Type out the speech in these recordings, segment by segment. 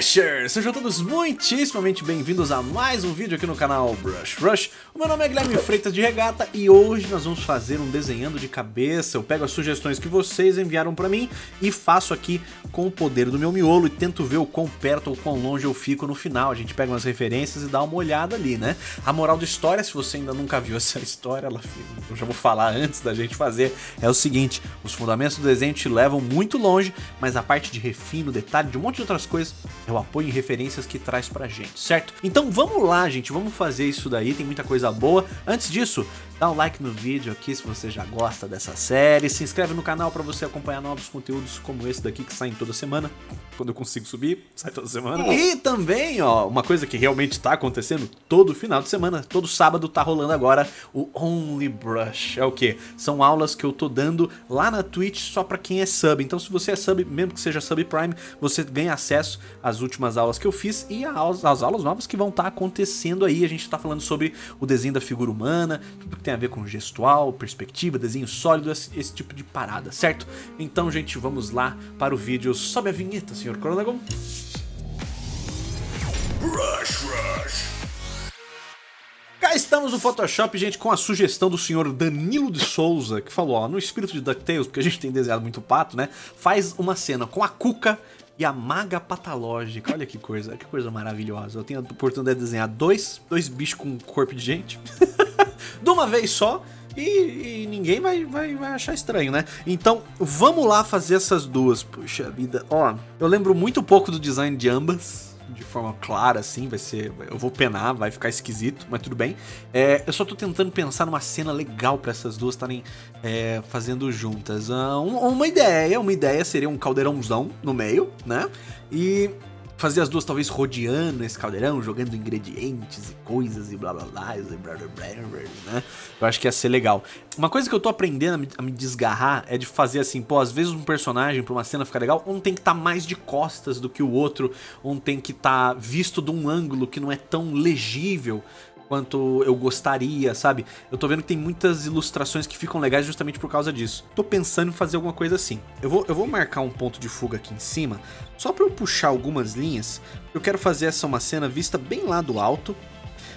Sejam todos muitíssimamente bem-vindos a mais um vídeo aqui no canal Brush Rush. O meu nome é Guilherme Freitas de Regata e hoje nós vamos fazer um desenhando de cabeça. Eu pego as sugestões que vocês enviaram pra mim e faço aqui com o poder do meu miolo e tento ver o quão perto ou quão longe eu fico no final. A gente pega umas referências e dá uma olhada ali, né? A moral da história, se você ainda nunca viu essa história, ela, eu já vou falar antes da gente fazer, é o seguinte, os fundamentos do desenho te levam muito longe, mas a parte de refino, detalhe, de um monte de outras coisas, é o apoio referências que traz pra gente, certo? Então vamos lá, gente, vamos fazer isso daí, tem muita coisa boa. Antes disso, dá um like no vídeo aqui se você já gosta dessa série, se inscreve no canal pra você acompanhar novos conteúdos como esse daqui que saem toda semana, quando eu consigo subir, sai toda semana. E também, ó, uma coisa que realmente tá acontecendo todo final de semana, todo sábado tá rolando agora o Only Brush. É o que? São aulas que eu tô dando lá na Twitch só pra quem é sub. Então se você é sub, mesmo que seja sub Prime, você ganha acesso às últimas aulas que eu fiz e às, às aulas novas que vão estar tá acontecendo aí. A gente tá falando sobre o desenho da figura humana, tudo que tem a ver com gestual, perspectiva, desenho sólido, esse, esse tipo de parada, certo? Então, gente, vamos lá para o vídeo. Sobe a vinheta, senhor Coronagon. Rush, rush. Cá estamos no Photoshop, gente, com a sugestão do senhor Danilo de Souza, que falou, ó, no espírito de DuckTales, porque a gente tem desenhado muito pato, né? Faz uma cena com a Cuca e a Maga Patológica. Olha que coisa, que coisa maravilhosa. Eu tenho a oportunidade de desenhar dois, dois bichos com corpo de gente. de uma vez só. E, e, ninguém vai, vai, vai achar estranho, né? Então, vamos lá fazer essas duas. Puxa vida. Ó, eu lembro muito pouco do design de ambas. De forma clara, assim, vai ser... Eu vou penar, vai ficar esquisito, mas tudo bem. É, eu só tô tentando pensar numa cena legal para essas duas estarem é, fazendo juntas. Uh, uma ideia, uma ideia seria um caldeirãozão no meio, né? E fazer as duas talvez rodeando esse caldeirão, jogando ingredientes e coisas e blá blá blá, e blá, blá, blá, né? Eu acho que ia ser legal. Uma coisa que eu tô aprendendo a me, a me desgarrar é de fazer assim, pô, às vezes um personagem pra uma cena ficar legal, um tem que estar tá mais de costas do que o outro, um tem que estar tá visto de um ângulo que não é tão legível quanto eu gostaria, sabe? Eu tô vendo que tem muitas ilustrações que ficam legais justamente por causa disso. Tô pensando em fazer alguma coisa assim. Eu vou, eu vou marcar um ponto de fuga aqui em cima, só pra eu puxar algumas linhas. Eu quero fazer essa uma cena vista bem lá do alto,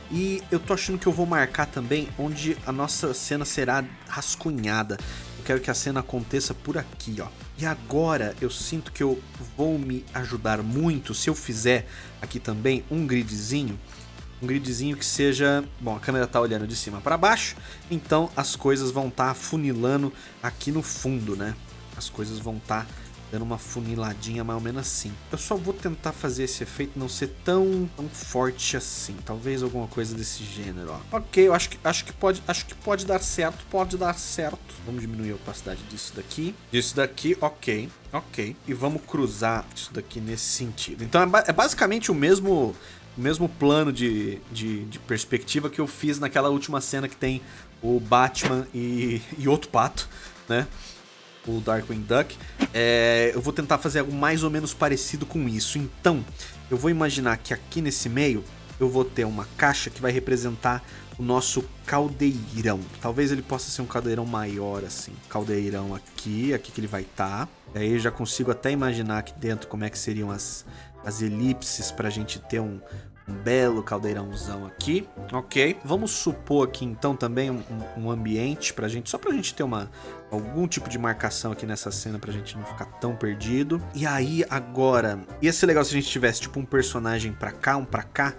e eu tô achando que eu vou marcar também onde a nossa cena será rascunhada. Eu quero que a cena aconteça por aqui, ó. E agora eu sinto que eu vou me ajudar muito se eu fizer aqui também um gridzinho um gridzinho que seja... Bom, a câmera tá olhando de cima para baixo, então as coisas vão estar tá funilando aqui no fundo, né? As coisas vão estar tá dando uma funiladinha mais ou menos assim. Eu só vou tentar fazer esse efeito não ser tão, tão forte assim. Talvez alguma coisa desse gênero, ó. Ok, eu acho que, acho, que pode, acho que pode dar certo, pode dar certo. Vamos diminuir a opacidade disso daqui. Disso daqui, ok, ok. E vamos cruzar isso daqui nesse sentido. Então é, é basicamente o mesmo o mesmo plano de, de, de, perspectiva que eu fiz naquela última cena que tem o Batman e, e outro pato, né? O Darkwing Duck. É, eu vou tentar fazer algo mais ou menos parecido com isso. Então, eu vou imaginar que aqui nesse meio eu vou ter uma caixa que vai representar o nosso caldeirão. Talvez ele possa ser um caldeirão maior assim. Caldeirão aqui, aqui que ele vai estar. Tá. Aí eu já consigo até imaginar aqui dentro como é que seriam as, as elipses para a gente ter um, um belo caldeirãozão aqui, ok? Vamos supor aqui então também um, um ambiente pra gente, só pra gente ter uma, algum tipo de marcação aqui nessa cena pra gente não ficar tão perdido. E aí agora, ia ser legal se a gente tivesse tipo um personagem pra cá, um pra cá,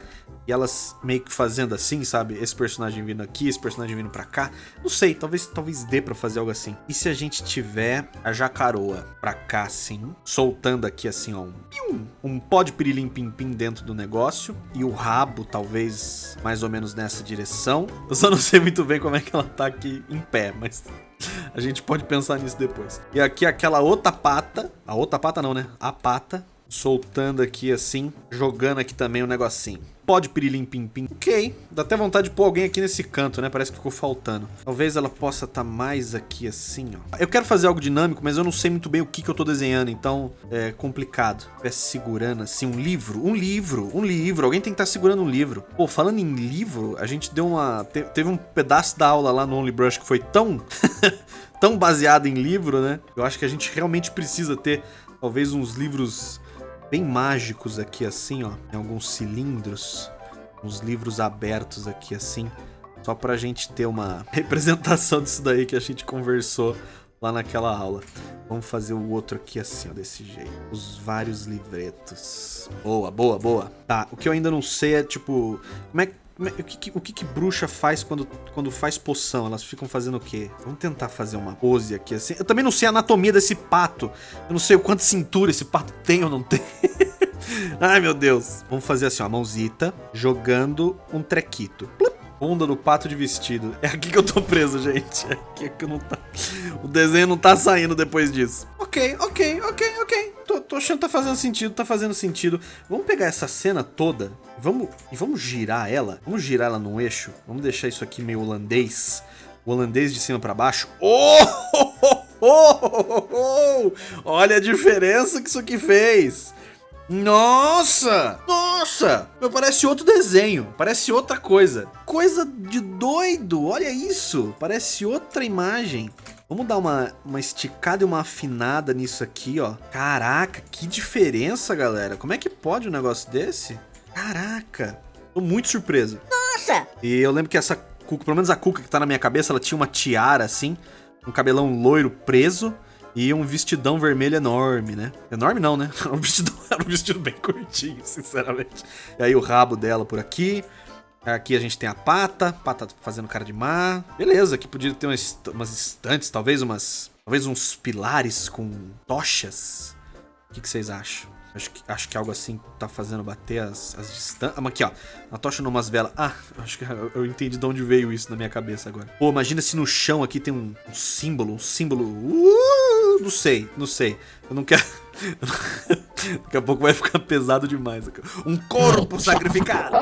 e elas meio que fazendo assim, sabe? Esse personagem vindo aqui, esse personagem vindo pra cá. Não sei, talvez, talvez dê pra fazer algo assim. E se a gente tiver a jacaroa pra cá assim, soltando aqui assim, ó, um, um pó de pirilim pim pim dentro do negócio. E o rabo, talvez, mais ou menos nessa direção. Eu só não sei muito bem como é que ela tá aqui em pé, mas... A gente pode pensar nisso depois. E aqui aquela outra pata. A outra pata não, né? A pata soltando aqui assim, jogando aqui também um negocinho. Pode pirilim pim pim. Ok, dá até vontade de pôr alguém aqui nesse canto, né? Parece que ficou faltando. Talvez ela possa estar tá mais aqui assim, ó. Eu quero fazer algo dinâmico, mas eu não sei muito bem o que, que eu tô desenhando, então é complicado. Estivesse segurando assim um livro, um livro, um livro. Alguém tem que estar tá segurando um livro. Pô, falando em livro, a gente deu uma... Te, teve um pedaço da aula lá no Only Brush que foi tão... tão baseado em livro, né? Eu acho que a gente realmente precisa ter talvez uns livros bem mágicos aqui assim, ó. Tem alguns cilindros, uns livros abertos aqui assim. Só pra gente ter uma representação disso daí que a gente conversou lá naquela aula. Vamos fazer o outro aqui assim, ó, desse jeito. Os vários livretos. Boa, boa, boa. Tá, o que eu ainda não sei é, tipo, como é, é o, que, o que, que bruxa faz quando, quando faz poção? Elas ficam fazendo o quê? Vamos tentar fazer uma pose aqui assim. Eu também não sei a anatomia desse pato. Eu não sei o quanto cintura esse pato tem ou não tem. Ai, meu Deus. Vamos fazer assim, ó, a mãozita, jogando um trequito. Plup. Bunda do pato de vestido. É aqui que eu tô preso, gente. É aqui que não tá... O desenho não tá saindo depois disso. Ok, ok, ok, ok. Tô, tô achando que tá fazendo sentido, tá fazendo sentido. Vamos pegar essa cena toda vamos, e vamos girar ela. Vamos girar ela no eixo. Vamos deixar isso aqui meio holandês. O holandês de cima pra baixo. Oh! Olha a diferença que isso aqui fez. Nossa! Nossa! Parece outro desenho. Parece outra coisa. Coisa de doido. Olha isso. Parece outra imagem. Vamos dar uma, uma esticada e uma afinada nisso aqui, ó. Caraca, que diferença, galera. Como é que pode um negócio desse? Caraca. Tô muito surpreso. Nossa! E eu lembro que essa cuca, pelo menos a cuca que tá na minha cabeça, ela tinha uma tiara assim, um cabelão loiro preso. E um vestidão vermelho enorme, né? Enorme não, né? Era um vestidão, era um vestido bem curtinho, sinceramente. E aí o rabo dela por aqui. Aqui a gente tem a pata, pata fazendo cara de mar. Beleza, aqui podia ter umas, umas estantes, talvez umas... Talvez uns pilares com tochas. O que, que vocês acham? Acho que, acho que algo assim tá fazendo bater as, as distâncias. Ah, aqui, ó. A tocha numas velas. Ah, acho que eu, eu, entendi de onde veio isso na minha cabeça agora. Pô, imagina se no chão aqui tem um, um símbolo, um símbolo. Uh, não sei, não sei. Eu não quero. Daqui a pouco vai ficar pesado demais. Um corpo sacrificado.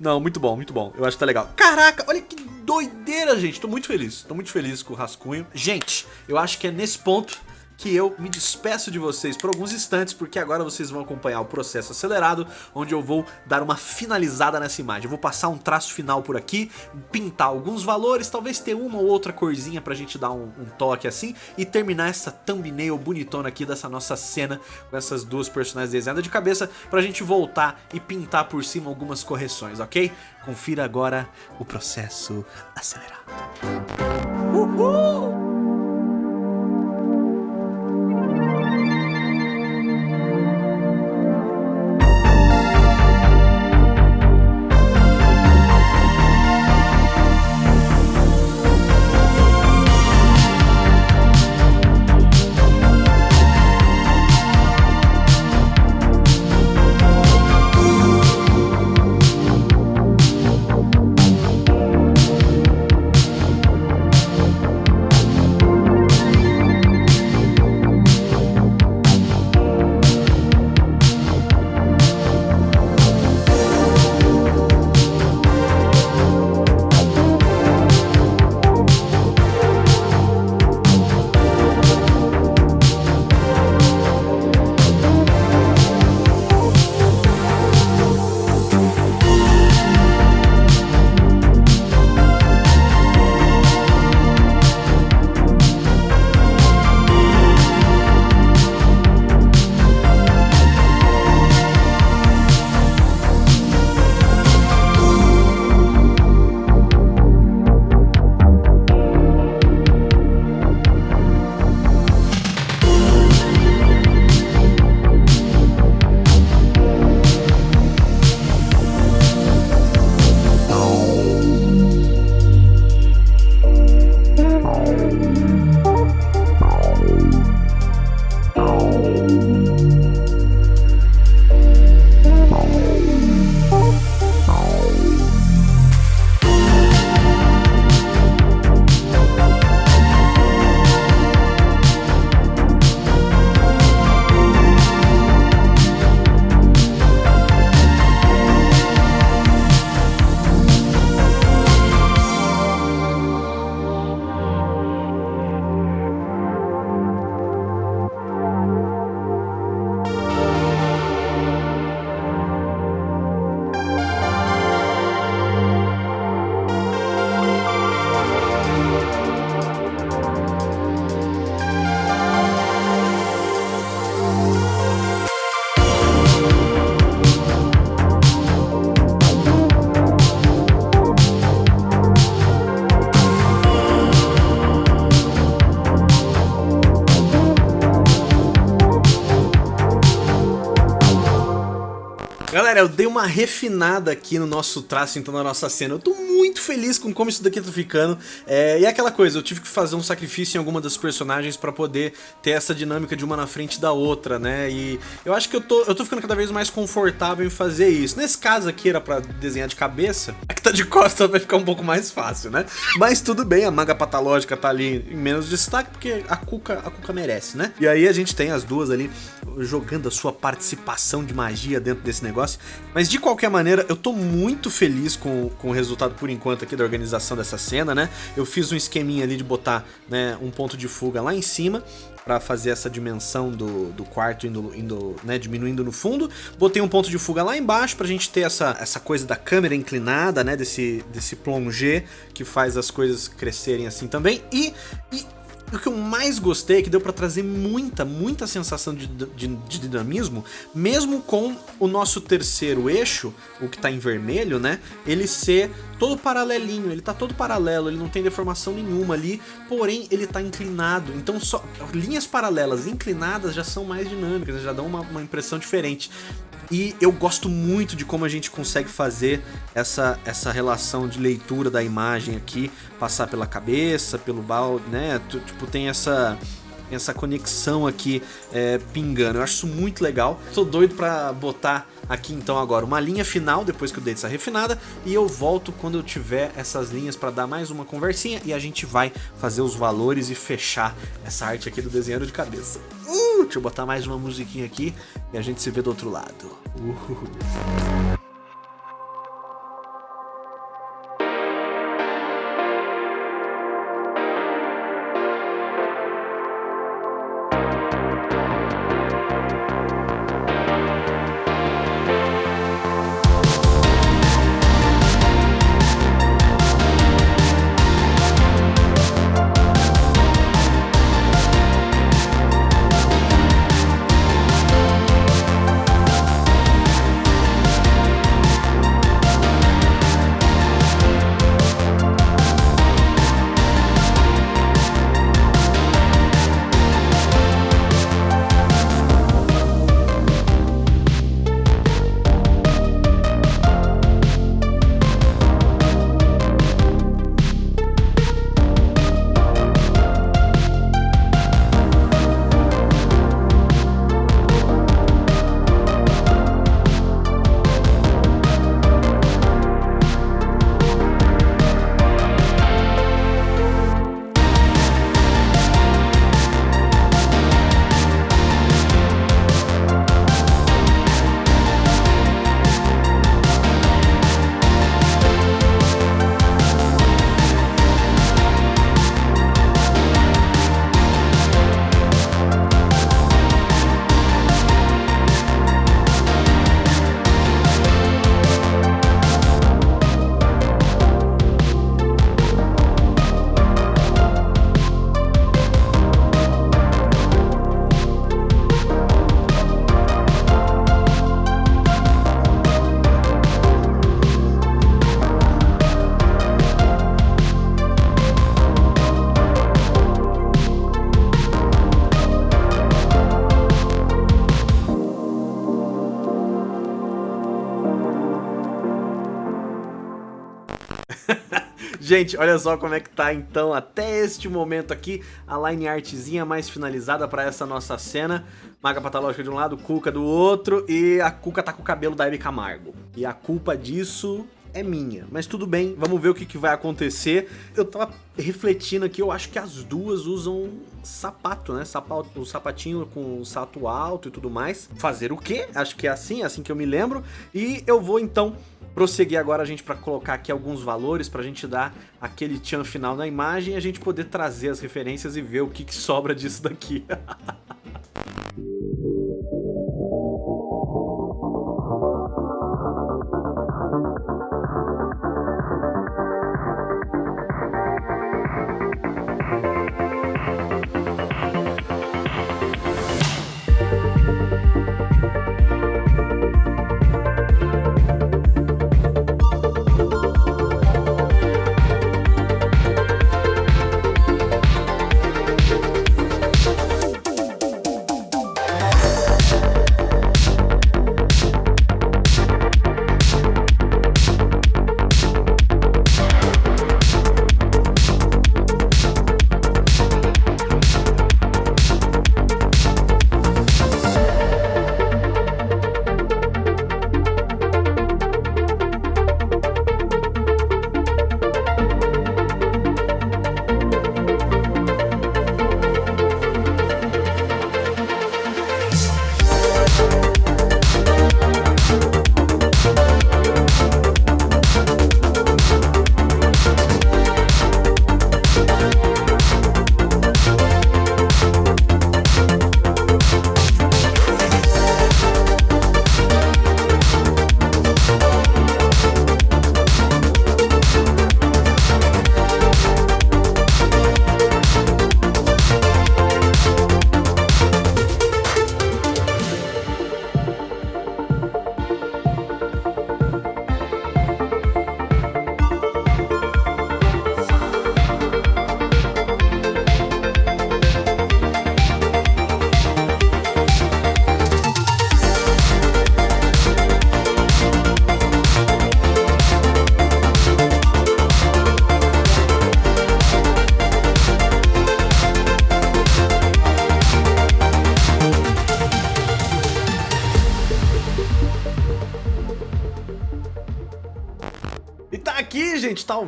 Não, muito bom, muito bom. Eu acho que tá legal. Caraca, olha que doideira, gente. Tô muito feliz. Tô muito feliz com o rascunho. Gente, eu acho que é nesse ponto que eu me despeço de vocês por alguns instantes, porque agora vocês vão acompanhar o processo acelerado, onde eu vou dar uma finalizada nessa imagem. Eu vou passar um traço final por aqui, pintar alguns valores, talvez ter uma ou outra corzinha pra gente dar um, um toque assim, e terminar essa thumbnail bonitona aqui dessa nossa cena, com essas duas personagens desenhadas de cabeça, pra gente voltar e pintar por cima algumas correções, ok? Confira agora o processo acelerado. Uhul! Uma refinada aqui no nosso traço, então na nossa cena. Eu tô muito feliz com como isso daqui tá ficando. É, e é aquela coisa, eu tive que fazer um sacrifício em alguma das personagens pra poder ter essa dinâmica de uma na frente da outra, né? E eu acho que eu tô, eu tô ficando cada vez mais confortável em fazer isso. Nesse caso aqui era pra desenhar de cabeça, a que tá de costas vai ficar um pouco mais fácil, né? Mas tudo bem, a maga patológica tá ali em menos destaque, porque a Cuca, a Cuca merece, né? E aí a gente tem as duas ali jogando a sua participação de magia dentro desse negócio. Mas de qualquer maneira, eu tô muito feliz com, com o resultado por enquanto aqui da organização dessa cena, né? Eu fiz um esqueminha ali de botar né, um ponto de fuga lá em cima para fazer essa dimensão do, do quarto indo, indo né, diminuindo no fundo. Botei um ponto de fuga lá embaixo pra gente ter essa, essa coisa da câmera inclinada, né, desse, desse plongé que faz as coisas crescerem assim também. E, e o que eu mais gostei é que deu pra trazer muita, muita sensação de, de, de, dinamismo, mesmo com o nosso terceiro eixo, o que tá em vermelho, né? Ele ser todo paralelinho, ele tá todo paralelo, ele não tem deformação nenhuma ali, porém ele tá inclinado. Então só linhas paralelas inclinadas já são mais dinâmicas, já dão uma, uma impressão diferente. E eu gosto muito de como a gente consegue fazer essa, essa relação de leitura da imagem aqui, passar pela cabeça, pelo balde, né? Tipo, tem essa essa conexão aqui é, pingando. Eu acho isso muito legal. Tô doido pra botar aqui então agora uma linha final, depois que eu dei essa refinada, e eu volto quando eu tiver essas linhas para dar mais uma conversinha e a gente vai fazer os valores e fechar essa arte aqui do desenho de cabeça. Uh, deixa eu botar mais uma musiquinha aqui e a gente se vê do outro lado. Uh. Gente, olha só como é que tá então até este momento aqui a line artzinha mais finalizada para essa nossa cena. Maga patológica de um lado, Cuca do outro e a Cuca tá com o cabelo da Hebe Camargo. E a culpa disso é minha, mas tudo bem, vamos ver o que, que vai acontecer. Eu tava refletindo aqui, eu acho que as duas usam sapato, né? Sapato, o sapatinho com salto alto e tudo mais. Fazer o quê? Acho que é assim, é assim que eu me lembro. E eu vou então prosseguir agora a gente para colocar aqui alguns valores para a gente dar aquele tchan final na imagem e a gente poder trazer as referências e ver o que, que sobra disso daqui.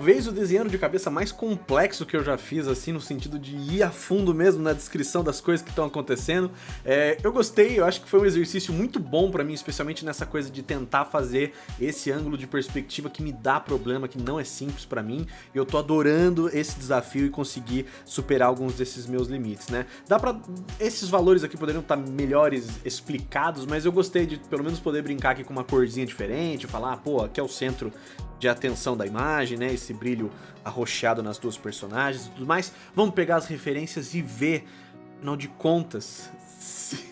talvez o desenho de cabeça mais complexo que eu já fiz, assim, no sentido de ir a fundo mesmo na descrição das coisas que estão acontecendo. É, eu gostei, eu acho que foi um exercício muito bom pra mim, especialmente nessa coisa de tentar fazer esse ângulo de perspectiva que me dá problema, que não é simples pra mim. E eu tô adorando esse desafio e conseguir superar alguns desses meus limites, né? Dá pra... Esses valores aqui poderiam estar melhores explicados, mas eu gostei de pelo menos poder brincar aqui com uma corzinha diferente, falar, ah, pô, aqui é o centro de atenção da imagem, né? Esse brilho arroxeado nas duas personagens e tudo mais. Vamos pegar as referências e ver, afinal de contas, se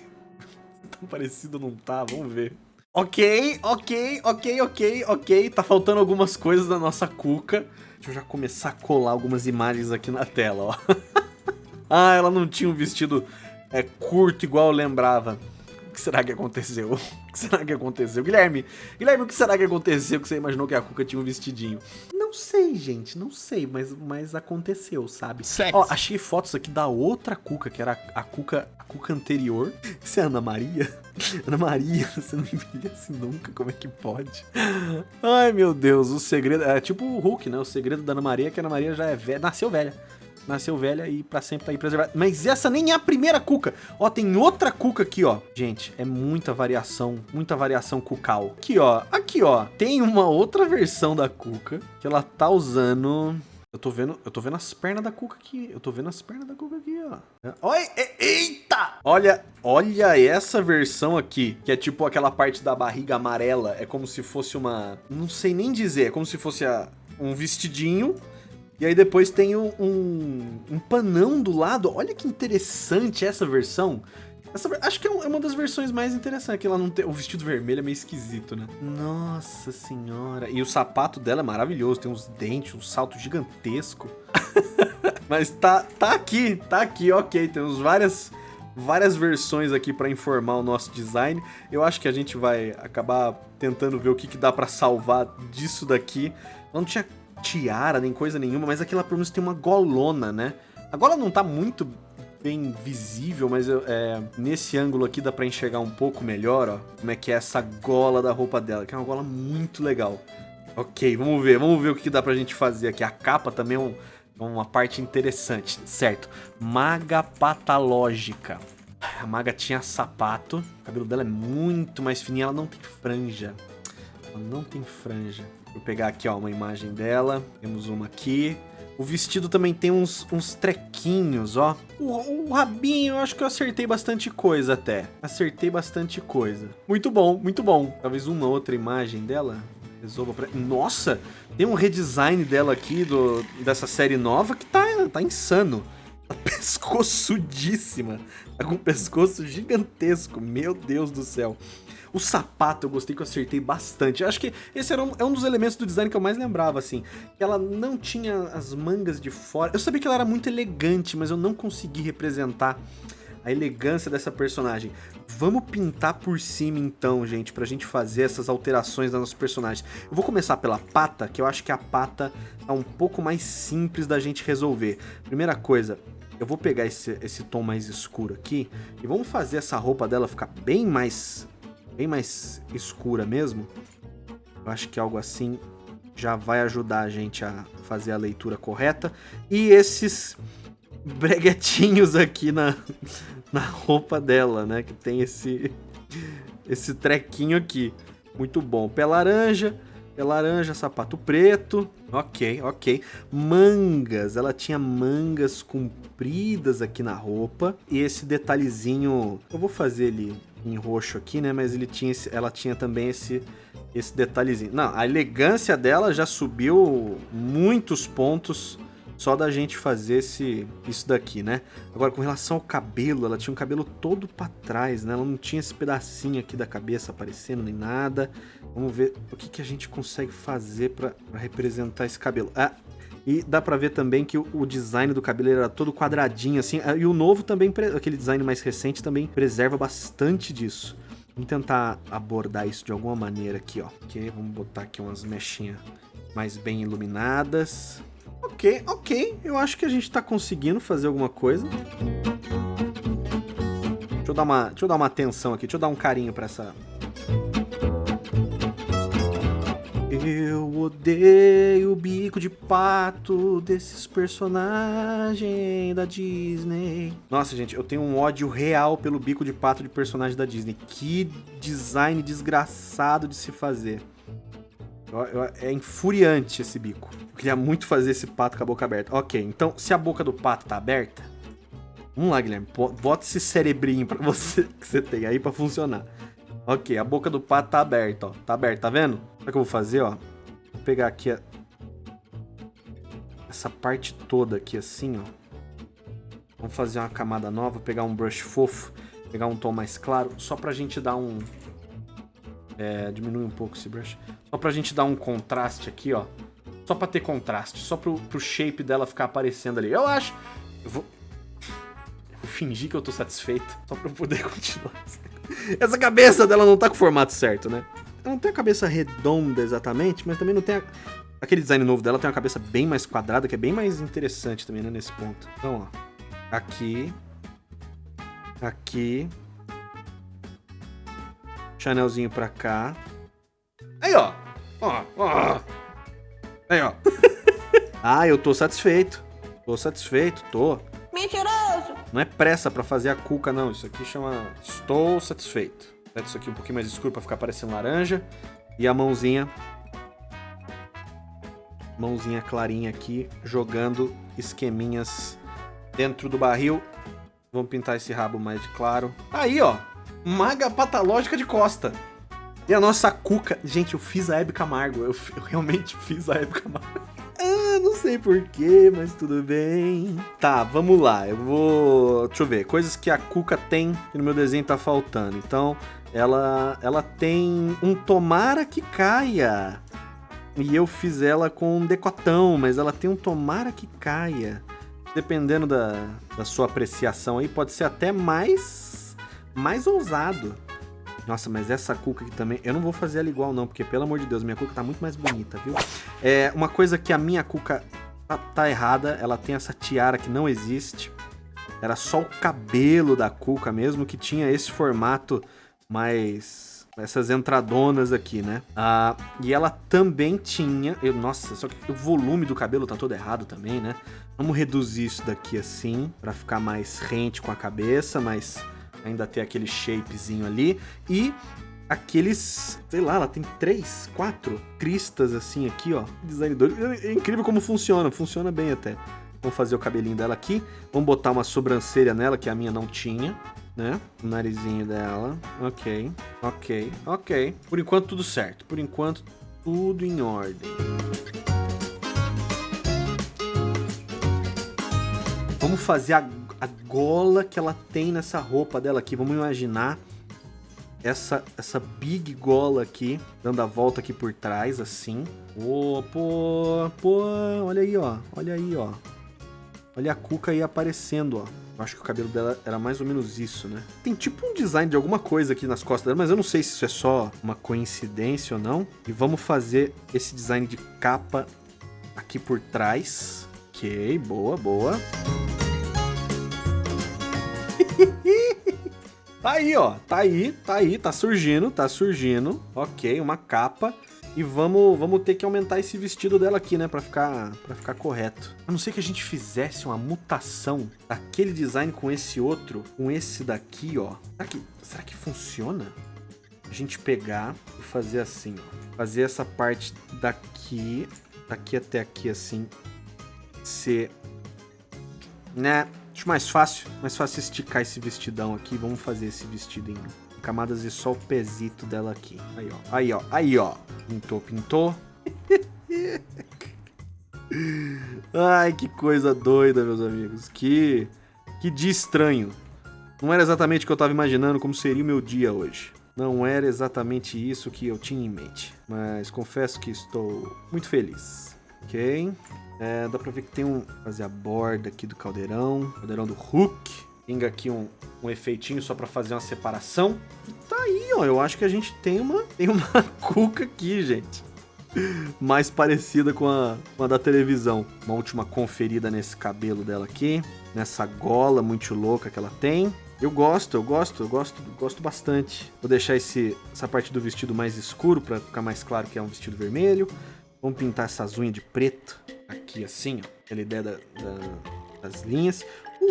tão parecido não tá, vamos ver. Ok, ok, ok, ok, ok, tá faltando algumas coisas da nossa cuca. Deixa eu já começar a colar algumas imagens aqui na tela, ó. ah, ela não tinha um vestido é, curto igual eu lembrava. O que será que aconteceu? O que será que aconteceu? Guilherme, Guilherme, o que será que aconteceu que você imaginou que a Cuca tinha um vestidinho? Não sei, gente, não sei, mas, mas aconteceu, sabe? Sexy. Ó, achei fotos aqui da outra Cuca, que era a Cuca, a Cuca anterior. Isso é a Ana Maria? Ana Maria, você não envelhece nunca, como é que pode? Ai, meu Deus, o segredo... É tipo o Hulk, né? O segredo da Ana Maria é que a Ana Maria já é velha, nasceu velha nasceu velha e pra sempre tá aí preservada. Mas essa nem é a primeira cuca. Ó, tem outra cuca aqui, ó. Gente, é muita variação, muita variação cucal. Aqui, ó, aqui, ó. Tem uma outra versão da cuca que ela tá usando... Eu tô vendo, eu tô vendo as pernas da cuca aqui. Eu tô vendo as pernas da cuca aqui, ó. Oi, eita! Olha, olha essa versão aqui, que é tipo aquela parte da barriga amarela. É como se fosse uma... Não sei nem dizer. É como se fosse a, um vestidinho e aí depois tem um, um, um, panão do lado. Olha que interessante essa versão. Essa, acho que é, é uma das versões mais interessantes, que ela não tem... O vestido vermelho é meio esquisito, né? Nossa senhora. E o sapato dela é maravilhoso. Tem uns dentes, um salto gigantesco. Mas tá, tá aqui, tá aqui, ok. Temos várias, várias versões aqui para informar o nosso design. Eu acho que a gente vai acabar tentando ver o que, que dá para salvar disso daqui. Não tinha tiara, nem coisa nenhuma, mas aqui ela pelo menos tem uma golona, né? A gola não tá muito bem visível, mas é, nesse ângulo aqui dá pra enxergar um pouco melhor, ó, como é que é essa gola da roupa dela, que é uma gola muito legal. Ok, vamos ver, vamos ver o que dá pra gente fazer aqui. A capa também é um, é uma parte interessante, certo? Maga patológica. A maga tinha sapato, o cabelo dela é muito mais fininho, ela não tem franja. Ela não tem franja. Vou pegar aqui, ó, uma imagem dela. Temos uma aqui. O vestido também tem uns, uns trequinhos, ó. O, o, rabinho, eu acho que eu acertei bastante coisa até. Acertei bastante coisa. Muito bom, muito bom. Talvez uma outra imagem dela resolva pra... Nossa, tem um redesign dela aqui do, dessa série nova que tá, tá insano. Pescoçudíssima. Tá com um pescoço gigantesco. Meu Deus do céu. O sapato eu gostei que eu acertei bastante. Acho que esse era um, é um dos elementos do design que eu mais lembrava, assim. Ela não tinha as mangas de fora. Eu sabia que ela era muito elegante, mas eu não consegui representar a elegância dessa personagem. Vamos pintar por cima então, gente, pra gente fazer essas alterações das nossas personagens. Eu vou começar pela pata, que eu acho que a pata tá um pouco mais simples da gente resolver. Primeira coisa, eu vou pegar esse, esse tom mais escuro aqui e vamos fazer essa roupa dela ficar bem mais bem mais escura mesmo, eu acho que algo assim já vai ajudar a gente a fazer a leitura correta. E esses breguetinhos aqui na, na roupa dela, né? Que tem esse, esse trequinho aqui. Muito bom. Pé laranja, pé laranja, sapato preto. Ok, ok. Mangas, ela tinha mangas compridas aqui na roupa. E esse detalhezinho, eu vou fazer ele em roxo aqui, né? Mas ele tinha esse, ela tinha também esse, esse detalhezinho. Não, a elegância dela já subiu muitos pontos só da gente fazer esse, isso daqui, né? Agora, com relação ao cabelo, ela tinha um cabelo todo pra trás, né? Ela não tinha esse pedacinho aqui da cabeça aparecendo nem nada. Vamos ver o que, que a gente consegue fazer pra representar esse cabelo. Ah, e dá pra ver também que o, design do cabelo era todo quadradinho, assim. Ah, e o novo também, aquele design mais recente, também preserva bastante disso. Vamos tentar abordar isso de alguma maneira aqui, ó. Ok, vamos botar aqui umas mechinhas mais bem iluminadas. Ok, ok. Eu acho que a gente tá conseguindo fazer alguma coisa. Deixa eu dar uma, deixa eu dar uma atenção aqui. Deixa eu dar um carinho pra essa... Eu odeio o bico de pato desses personagens da Disney. Nossa, gente, eu tenho um ódio real pelo bico de pato de personagem da Disney. Que design desgraçado de se fazer. É infuriante esse bico. Eu queria muito fazer esse pato com a boca aberta. Ok, então se a boca do pato tá aberta... Vamos lá, Guilherme. Bota esse cerebrinho pra você, que você tem aí pra funcionar. Ok, a boca do pato tá aberta, ó. Tá aberta, tá vendo? o que eu vou fazer, ó? Vou pegar aqui a... essa parte toda aqui assim, ó. Vamos fazer uma camada nova, pegar um brush fofo, pegar um tom mais claro, só pra gente dar um... É, diminui um pouco esse brush. Só pra gente dar um contraste aqui, ó. Só pra ter contraste, só pro, pro shape dela ficar aparecendo ali. Eu acho... Eu vou... Eu vou fingir que eu tô satisfeito, só pra eu poder continuar. Essa cabeça dela não tá com o formato certo, né? Ela não tem a cabeça redonda exatamente, mas também não tem a... Aquele design novo dela tem uma cabeça bem mais quadrada, que é bem mais interessante também, né, nesse ponto. Então, ó. Aqui. Aqui. Chanelzinho pra cá. Aí, ó. Ó, ó. Aí, ó. ah, eu tô satisfeito. Tô satisfeito, tô. Mentiroso! Não é pressa pra fazer a cuca, não. Isso aqui chama estou satisfeito. Deixa isso aqui um pouquinho mais escuro pra ficar parecendo laranja. E a mãozinha. Mãozinha clarinha aqui, jogando esqueminhas dentro do barril. Vamos pintar esse rabo mais de claro. Aí, ó. Maga patológica de costa. E a nossa cuca... Gente, eu fiz a Hebe Camargo. Eu, eu realmente fiz a Hebe Camargo. Ah, não sei porquê, mas tudo bem. Tá, vamos lá. Eu vou... Deixa eu ver. Coisas que a Cuca tem que no meu desenho tá faltando. Então, ela, ela tem um tomara que caia. E eu fiz ela com um decotão, mas ela tem um tomara que caia. Dependendo da, da sua apreciação aí, pode ser até mais, mais ousado. Nossa, mas essa cuca aqui também... Eu não vou fazer ela igual não, porque pelo amor de Deus, minha cuca tá muito mais bonita, viu? É uma coisa que a minha cuca tá, tá errada, ela tem essa tiara que não existe. Era só o cabelo da cuca mesmo que tinha esse formato mais essas entradonas aqui, né? Ah, e ela também tinha... Eu, nossa, só que o volume do cabelo tá todo errado também, né? Vamos reduzir isso daqui assim, pra ficar mais rente com a cabeça, mas ainda ter aquele shapezinho ali. E aqueles, sei lá, ela tem três, quatro cristas assim aqui, ó. Design doido. É incrível como funciona, funciona bem até. Vamos fazer o cabelinho dela aqui. Vamos botar uma sobrancelha nela, que a minha não tinha, né? O narizinho dela. Ok, ok, ok. Por enquanto tudo certo. Por enquanto tudo em ordem. Vamos fazer a a gola que ela tem nessa roupa dela aqui. Vamos imaginar essa, essa big gola aqui, dando a volta aqui por trás, assim. Oh, pô, pô, olha aí, ó. Olha aí, ó. Olha a cuca aí aparecendo, ó. Eu acho que o cabelo dela era mais ou menos isso, né? Tem tipo um design de alguma coisa aqui nas costas dela, mas eu não sei se isso é só uma coincidência ou não. E vamos fazer esse design de capa aqui por trás. Ok, boa, boa. Tá aí, ó. Tá aí, tá aí, tá surgindo, tá surgindo. Ok, uma capa. E vamos, vamos ter que aumentar esse vestido dela aqui, né? Pra ficar, pra ficar correto. A não ser que a gente fizesse uma mutação daquele design com esse outro, com esse daqui, ó. Será que, será que funciona? A gente pegar e fazer assim, ó. Fazer essa parte daqui, daqui até aqui, assim, ser... Né? Acho mais fácil, mais fácil esticar esse vestidão aqui. Vamos fazer esse vestido em camadas e só o pezito dela aqui. Aí, ó. Aí, ó. Aí, ó. Pintou, pintou. Ai, que coisa doida, meus amigos. Que, que dia estranho. Não era exatamente o que eu estava imaginando como seria o meu dia hoje. Não era exatamente isso que eu tinha em mente. Mas confesso que estou muito feliz. Ok? É, dá pra ver que tem um... Fazer a borda aqui do caldeirão. Caldeirão do Hulk. Pinga aqui um, um efeitinho só pra fazer uma separação. E tá aí, ó. Eu acho que a gente tem uma, tem uma cuca aqui, gente. Mais parecida com a, com a da televisão. Uma última conferida nesse cabelo dela aqui. Nessa gola muito louca que ela tem. Eu gosto, eu gosto, eu gosto, gosto bastante. Vou deixar esse, essa parte do vestido mais escuro para ficar mais claro que é um vestido vermelho. Vamos pintar essas unhas de preto aqui assim, ó. Aquela ideia da, da, das linhas.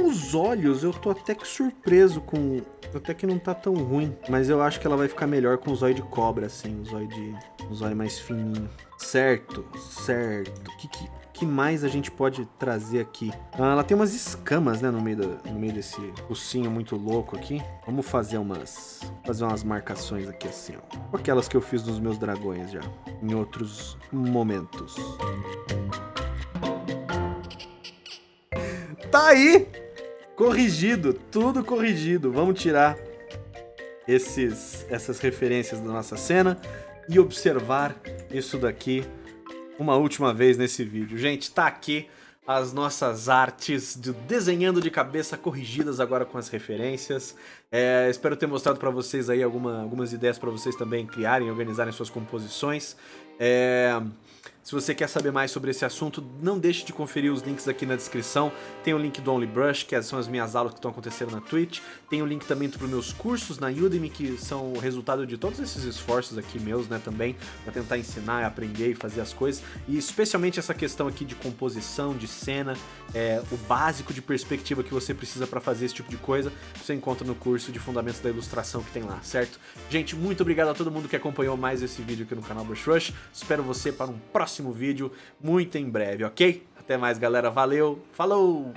Os olhos, eu tô até que surpreso com... Até que não tá tão ruim. Mas eu acho que ela vai ficar melhor com os olhos de cobra, assim. Os olhos de... Os olhos mais fininhos. Certo, certo. O que, que, que, mais a gente pode trazer aqui? Ah, ela tem umas escamas, né, no meio, do, no meio desse focinho muito louco aqui. Vamos fazer umas... Fazer umas marcações aqui assim, ó. Aquelas que eu fiz nos meus dragões já. Em outros momentos. Tá aí! Corrigido, tudo corrigido. Vamos tirar esses, essas referências da nossa cena e observar isso daqui uma última vez nesse vídeo. Gente, tá aqui as nossas artes de desenhando de cabeça corrigidas agora com as referências. É, espero ter mostrado para vocês aí alguma, algumas ideias para vocês também criarem, organizarem suas composições. É... Se você quer saber mais sobre esse assunto, não deixe de conferir os links aqui na descrição. Tem o link do OnlyBrush, que são as minhas aulas que estão acontecendo na Twitch. Tem o link também para os meus cursos na Udemy, que são o resultado de todos esses esforços aqui meus, né, também, para tentar ensinar, aprender e fazer as coisas. E especialmente essa questão aqui de composição, de cena, é, o básico de perspectiva que você precisa para fazer esse tipo de coisa, você encontra no curso de Fundamentos da Ilustração que tem lá, certo? Gente, muito obrigado a todo mundo que acompanhou mais esse vídeo aqui no canal Brush Rush. Espero você para um próximo vídeo muito em breve, ok? Até mais, galera. Valeu, falou!